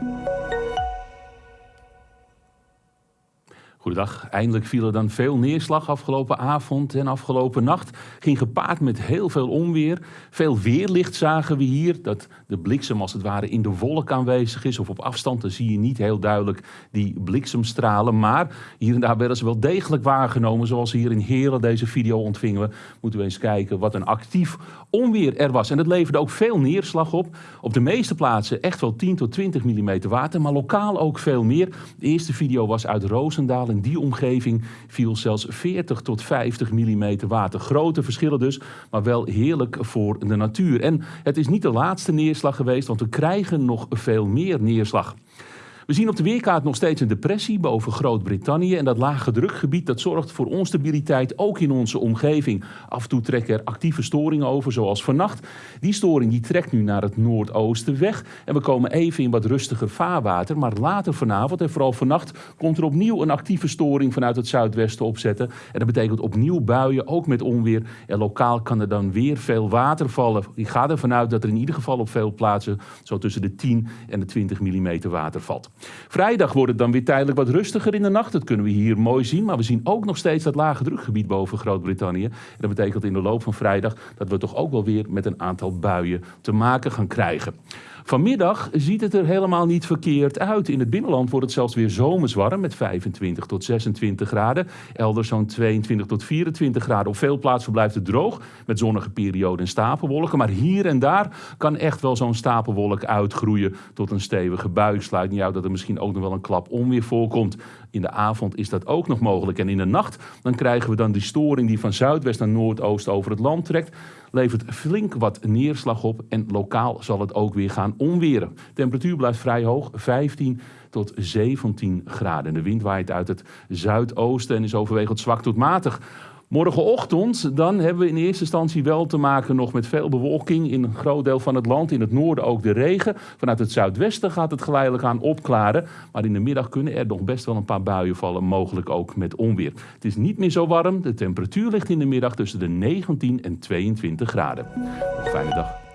Thank you. Goedendag. Eindelijk viel er dan veel neerslag afgelopen avond en afgelopen nacht. Ging gepaard met heel veel onweer. Veel weerlicht zagen we hier. Dat de bliksem als het ware in de wolk aanwezig is. Of op afstand dan zie je niet heel duidelijk die bliksemstralen. Maar hier en daar werden ze wel degelijk waargenomen. Zoals hier in Heren deze video ontvingen we. Moeten we eens kijken wat een actief onweer er was. En het leverde ook veel neerslag op. Op de meeste plaatsen echt wel 10 tot 20 mm water. Maar lokaal ook veel meer. De eerste video was uit Roosendaal in die omgeving viel zelfs 40 tot 50 mm water. Grote verschillen dus, maar wel heerlijk voor de natuur. En het is niet de laatste neerslag geweest, want we krijgen nog veel meer neerslag. We zien op de weerkaart nog steeds een depressie boven Groot-Brittannië. En dat lage drukgebied dat zorgt voor onstabiliteit ook in onze omgeving. Af en toe trekken er actieve storingen over, zoals vannacht. Die storing die trekt nu naar het noordoosten weg. En we komen even in wat rustiger vaarwater. Maar later vanavond en vooral vannacht komt er opnieuw een actieve storing vanuit het zuidwesten opzetten. En dat betekent opnieuw buien, ook met onweer. En lokaal kan er dan weer veel water vallen. Ik ga ervan uit dat er in ieder geval op veel plaatsen zo tussen de 10 en de 20 mm water valt. Vrijdag wordt het dan weer tijdelijk wat rustiger in de nacht. Dat kunnen we hier mooi zien. Maar we zien ook nog steeds dat lage drukgebied boven Groot-Brittannië. En dat betekent in de loop van vrijdag dat we toch ook wel weer met een aantal buien te maken gaan krijgen. Vanmiddag ziet het er helemaal niet verkeerd uit. In het binnenland wordt het zelfs weer zomerswarm met 25 tot 26 graden. Elders zo'n 22 tot 24 graden. Op veel plaatsen blijft het droog met zonnige perioden en stapelwolken. Maar hier en daar kan echt wel zo'n stapelwolk uitgroeien tot een stevige bui. Sluit dat er misschien ook nog wel een klap onweer voorkomt. In de avond is dat ook nog mogelijk. En in de nacht dan krijgen we dan die storing die van zuidwest naar noordoost over het land trekt. Levert flink wat neerslag op en lokaal zal het ook weer gaan onweren. Temperatuur blijft vrij hoog, 15 tot 17 graden. De wind waait uit het zuidoosten en is overwegend zwak tot matig. Morgenochtend dan hebben we in eerste instantie wel te maken nog met veel bewolking in een groot deel van het land. In het noorden ook de regen. Vanuit het zuidwesten gaat het geleidelijk aan opklaren. Maar in de middag kunnen er nog best wel een paar buien vallen, mogelijk ook met onweer. Het is niet meer zo warm. De temperatuur ligt in de middag tussen de 19 en 22 graden. Fijne dag.